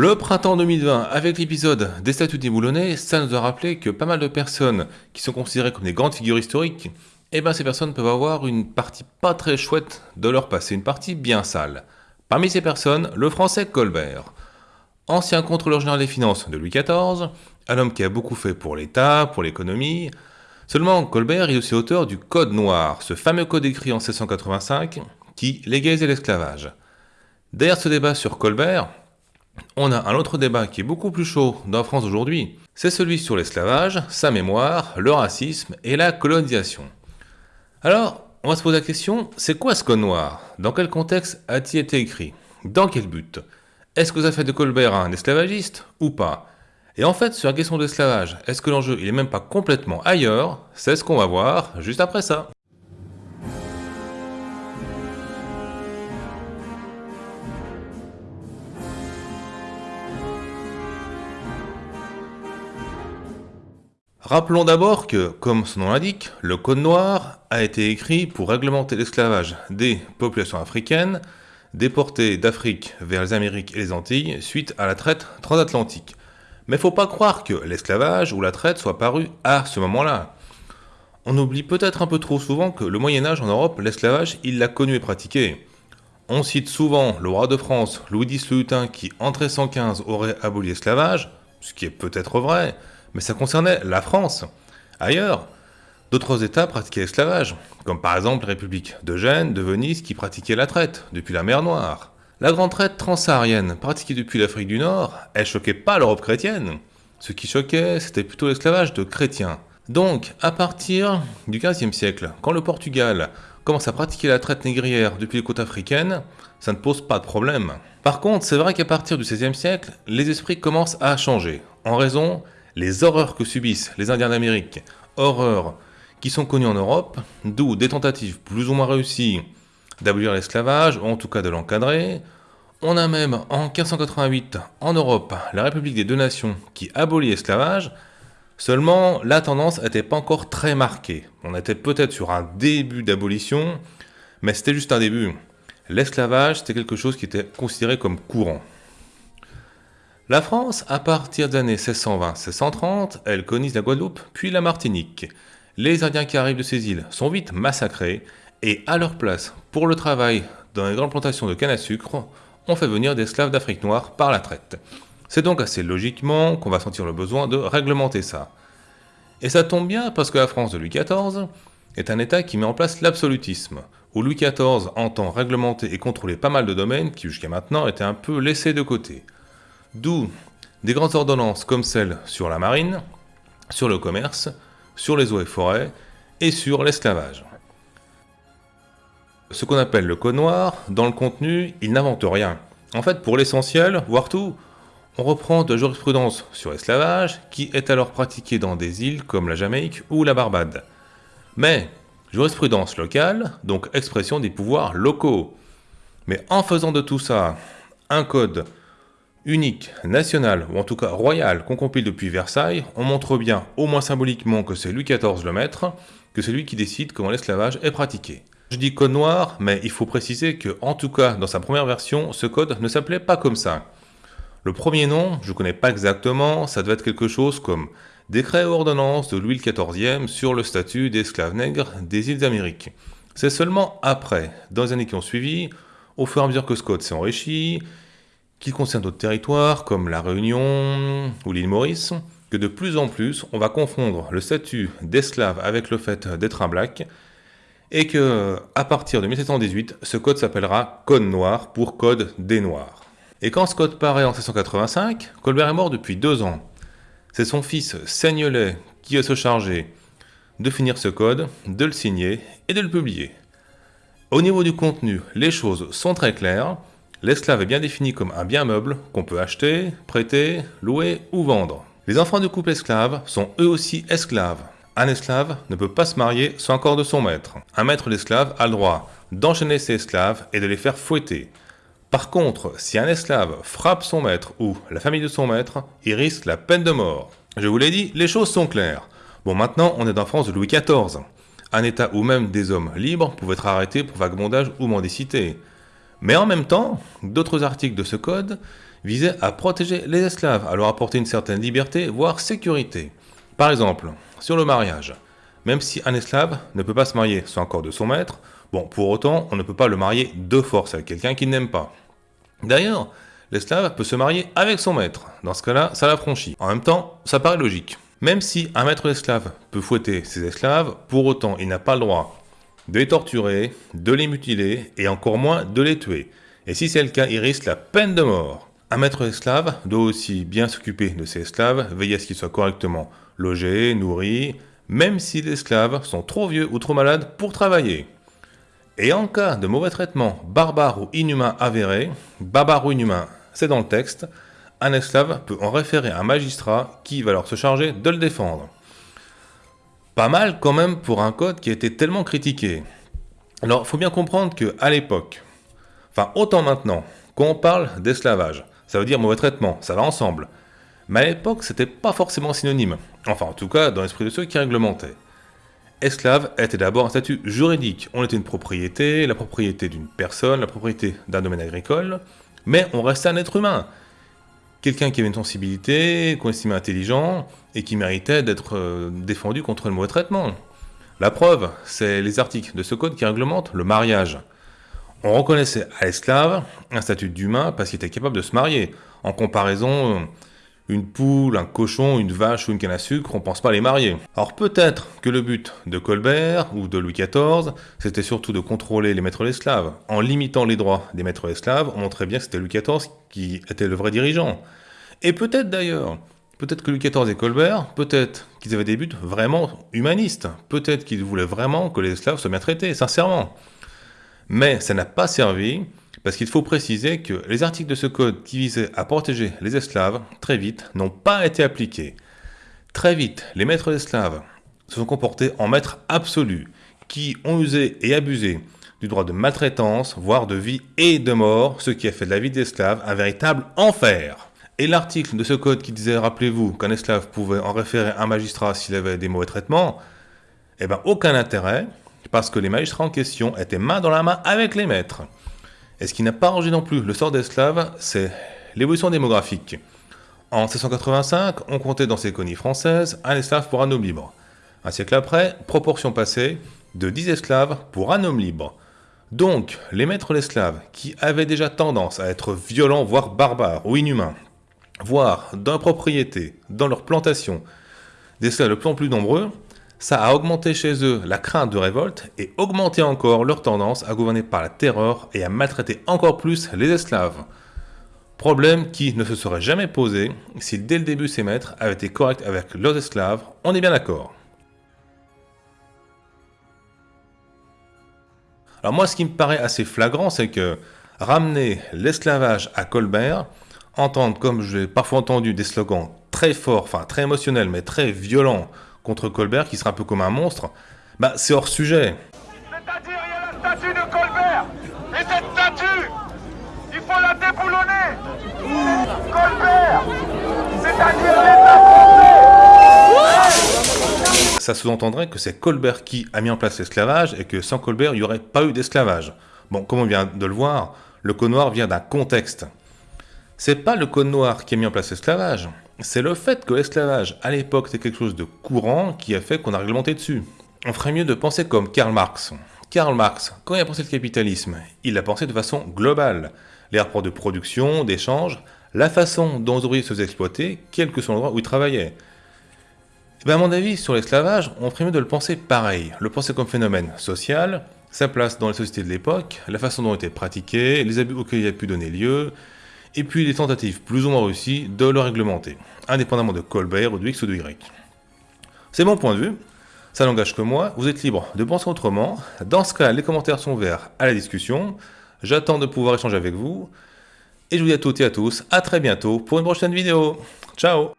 Le printemps 2020, avec l'épisode des statuts déboulonnés, ça nous a rappelé que pas mal de personnes qui sont considérées comme des grandes figures historiques, eh ben ces personnes peuvent avoir une partie pas très chouette de leur passé, une partie bien sale. Parmi ces personnes, le français Colbert. Ancien contrôleur général des finances de Louis XIV, un homme qui a beaucoup fait pour l'État, pour l'économie. Seulement, Colbert est aussi auteur du Code Noir, ce fameux code écrit en 1685 qui légalisait l'esclavage. Derrière ce débat sur Colbert, on a un autre débat qui est beaucoup plus chaud dans France aujourd'hui. C'est celui sur l'esclavage, sa mémoire, le racisme et la colonisation. Alors, on va se poser la question, c'est quoi ce code noir? Dans quel contexte a-t-il été écrit? Dans quel but? Est-ce que ça fait de Colbert un esclavagiste ou pas? Et en fait, sur la question de l'esclavage, est-ce que l'enjeu il est même pas complètement ailleurs? C'est ce qu'on va voir juste après ça. Rappelons d'abord que, comme son nom l'indique, le Code noir a été écrit pour réglementer l'esclavage des populations africaines déportées d'Afrique vers les Amériques et les Antilles suite à la traite transatlantique. Mais faut pas croire que l'esclavage ou la traite soit paru à ce moment-là. On oublie peut-être un peu trop souvent que le Moyen Âge en Europe, l'esclavage, il l'a connu et pratiqué. On cite souvent le roi de France, Louis X le qui en 1315 aurait aboli l'esclavage, ce qui est peut-être vrai, mais ça concernait la France. Ailleurs, d'autres États pratiquaient l'esclavage, comme par exemple la République de Gênes, de Venise, qui pratiquait la traite, depuis la mer Noire. La grande traite transsaharienne, pratiquée depuis l'Afrique du Nord, elle choquait pas l'Europe chrétienne. Ce qui choquait, c'était plutôt l'esclavage de chrétiens. Donc, à partir du XVe siècle, quand le Portugal commence à pratiquer la traite négrière depuis les côtes africaines, ça ne pose pas de problème. Par contre, c'est vrai qu'à partir du XVIe siècle, les esprits commencent à changer, en raison les horreurs que subissent les Indiens d'Amérique, horreurs qui sont connues en Europe, d'où des tentatives plus ou moins réussies d'abolir l'esclavage, ou en tout cas de l'encadrer. On a même en 1588 en Europe la République des deux nations qui abolit l'esclavage, seulement la tendance n'était pas encore très marquée. On était peut-être sur un début d'abolition, mais c'était juste un début. L'esclavage, c'était quelque chose qui était considéré comme courant. La France, à partir des années 1620-1630, elle colonise la Guadeloupe, puis la Martinique. Les Indiens qui arrivent de ces îles sont vite massacrés, et à leur place, pour le travail dans les grandes plantations de canne à sucre, on fait venir des esclaves d'Afrique noire par la traite. C'est donc assez logiquement qu'on va sentir le besoin de réglementer ça. Et ça tombe bien parce que la France de Louis XIV est un État qui met en place l'absolutisme, où Louis XIV entend réglementer et contrôler pas mal de domaines qui jusqu'à maintenant étaient un peu laissés de côté. D'où des grandes ordonnances comme celle sur la marine, sur le commerce, sur les eaux et forêts et sur l'esclavage. Ce qu'on appelle le code noir, dans le contenu, il n'invente rien. En fait, pour l'essentiel, voire tout, on reprend de jurisprudence sur l'esclavage qui est alors pratiquée dans des îles comme la Jamaïque ou la Barbade. Mais jurisprudence locale, donc expression des pouvoirs locaux. Mais en faisant de tout ça un code unique, national, ou en tout cas royal, qu'on compile depuis Versailles, on montre bien, au moins symboliquement, que c'est Louis XIV le maître, que c'est lui qui décide comment l'esclavage est pratiqué. Je dis code noir, mais il faut préciser que, en tout cas, dans sa première version, ce code ne s'appelait pas comme ça. Le premier nom, je ne connais pas exactement, ça devait être quelque chose comme Décret ou ordonnance de Louis XIV sur le statut d'esclave nègre des îles d'Amérique. C'est seulement après, dans les années qui ont suivi, au fur et à mesure que ce code s'est enrichi, qui concerne d'autres territoires comme la Réunion ou l'île Maurice, que de plus en plus on va confondre le statut d'esclave avec le fait d'être un black, et que à partir de 1718, ce code s'appellera Code Noir pour Code des Noirs. Et quand ce code paraît en 1685, Colbert est mort depuis deux ans. C'est son fils Seignelet qui va se charger de finir ce code, de le signer et de le publier. Au niveau du contenu, les choses sont très claires. L'esclave est bien défini comme un bien meuble qu'on peut acheter, prêter, louer ou vendre. Les enfants du couple esclave sont eux aussi esclaves. Un esclave ne peut pas se marier sans accord de son maître. Un maître d'esclave a le droit d'enchaîner ses esclaves et de les faire fouetter. Par contre, si un esclave frappe son maître ou la famille de son maître, il risque la peine de mort. Je vous l'ai dit, les choses sont claires. Bon, maintenant, on est en France de Louis XIV. Un état où même des hommes libres pouvaient être arrêtés pour vagabondage ou mendicité. Mais en même temps, d'autres articles de ce code, visait à protéger les esclaves, à leur apporter une certaine liberté, voire sécurité. Par exemple, sur le mariage, même si un esclave ne peut pas se marier sans accord de son maître, bon, pour autant, on ne peut pas le marier de force avec quelqu'un qu'il n'aime pas. D'ailleurs, l'esclave peut se marier avec son maître. Dans ce cas-là, ça l'affranchit. En même temps, ça paraît logique. Même si un maître esclave peut fouetter ses esclaves, pour autant, il n'a pas le droit de les torturer, de les mutiler et encore moins de les tuer. Et si c'est le cas, il risque la peine de mort. Un maître esclave doit aussi bien s'occuper de ses esclaves, veiller à ce qu'ils soient correctement logés, nourris, même si les esclaves sont trop vieux ou trop malades pour travailler. Et en cas de mauvais traitement barbare ou inhumain avéré, barbare ou inhumain, c'est dans le texte, un esclave peut en référer à un magistrat qui va alors se charger de le défendre. Pas mal quand même pour un code qui a été tellement critiqué. Alors, faut bien comprendre que à l'époque, enfin autant maintenant, quand on parle d'esclavage, ça veut dire mauvais traitement, ça va ensemble. Mais à l'époque, c'était pas forcément synonyme. Enfin, en tout cas, dans l'esprit de ceux qui réglementaient. Esclave était d'abord un statut juridique. On était une propriété, la propriété d'une personne, la propriété d'un domaine agricole, mais on restait un être humain quelqu'un qui avait une sensibilité, qu'on estimait intelligent, et qui méritait d'être euh, défendu contre le mauvais traitement. La preuve, c'est les articles de ce code qui réglementent le mariage. On reconnaissait à l'esclave un statut d'humain parce qu'il était capable de se marier. En comparaison, une poule, un cochon, une vache ou une canne à sucre, on pense pas les marier. Alors peut-être que le but de Colbert ou de Louis XIV, c'était surtout de contrôler les maîtres d'esclaves. En limitant les droits des maîtres d'esclaves, on montrait bien que c'était Louis XIV qui était le vrai dirigeant. Et peut-être d'ailleurs, peut-être que Louis XIV et Colbert, peut-être qu'ils avaient des buts vraiment humanistes, peut-être qu'ils voulaient vraiment que les esclaves soient bien traités, sincèrement. Mais ça n'a pas servi, parce qu'il faut préciser que les articles de ce code qui visaient à protéger les esclaves, très vite, n'ont pas été appliqués. Très vite, les maîtres d'esclaves se sont comportés en maîtres absolus, qui ont usé et abusé du droit de maltraitance, voire de vie et de mort, ce qui a fait de la vie d'esclave un véritable enfer. Et l'article de ce code qui disait, rappelez-vous, qu'un esclave pouvait en référer un magistrat s'il avait des mauvais traitements, eh bien aucun intérêt, parce que les magistrats en question étaient main dans la main avec les maîtres. Et ce qui n'a pas arrangé non plus le sort d'esclave, c'est l'évolution démographique. En 1685, on comptait dans ces colonies françaises un esclave pour un homme libre. Un siècle après, proportion passée de 10 esclaves pour un homme libre. Donc, les maîtres d'esclaves, qui avaient déjà tendance à être violents, voire barbares ou inhumains, voire dans propriété, dans leur plantation, des esclaves de plus en plus nombreux, ça a augmenté chez eux la crainte de révolte et augmenté encore leur tendance à gouverner par la terreur et à maltraiter encore plus les esclaves. Problème qui ne se serait jamais posé si dès le début ces maîtres avaient été corrects avec leurs esclaves, on est bien d'accord. Alors moi ce qui me paraît assez flagrant c'est que ramener l'esclavage à Colbert, entendre, comme j'ai parfois entendu, des slogans très forts, enfin très émotionnels, mais très violents contre Colbert, qui serait un peu comme un monstre, bah c'est hors sujet. C'est-à-dire, il y a la statue de Colbert, et cette statue, il faut la déboulonner Colbert, c'est-à-dire l'État français Ça sous-entendrait que c'est Colbert qui a mis en place l'esclavage, et que sans Colbert, il n'y aurait pas eu d'esclavage. Bon, comme on vient de le voir, le code noir vient d'un contexte. C'est pas le code noir qui a mis en place l'esclavage, c'est le fait que l'esclavage à l'époque c'était quelque chose de courant qui a fait qu'on a réglementé dessus. On ferait mieux de penser comme Karl Marx. Karl Marx, quand il a pensé le capitalisme, il l'a pensé de façon globale. Les rapports de production, d'échange, la façon dont les ouvriers se faisaient exploiter, quel que soit l'endroit où ils travaillaient. Et bien à mon avis, sur l'esclavage, on ferait mieux de le penser pareil, le penser comme phénomène social, sa place dans les sociétés de l'époque, la façon dont il était pratiqué, les abus auxquels il a pu donner lieu, et puis les tentatives plus ou moins réussies de le réglementer, indépendamment de Colbert ou de X ou de Y. C'est mon point de vue, ça n'engage que moi, vous êtes libre de penser autrement, dans ce cas les commentaires sont ouverts à la discussion, j'attends de pouvoir échanger avec vous, et je vous dis à toutes et à tous, à très bientôt pour une prochaine vidéo. Ciao